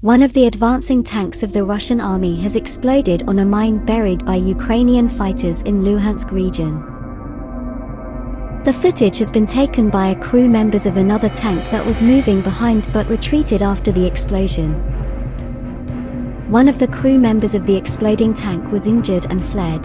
One of the advancing tanks of the Russian army has exploded on a mine buried by Ukrainian fighters in Luhansk region. The footage has been taken by a crew members of another tank that was moving behind but retreated after the explosion. One of the crew members of the exploding tank was injured and fled.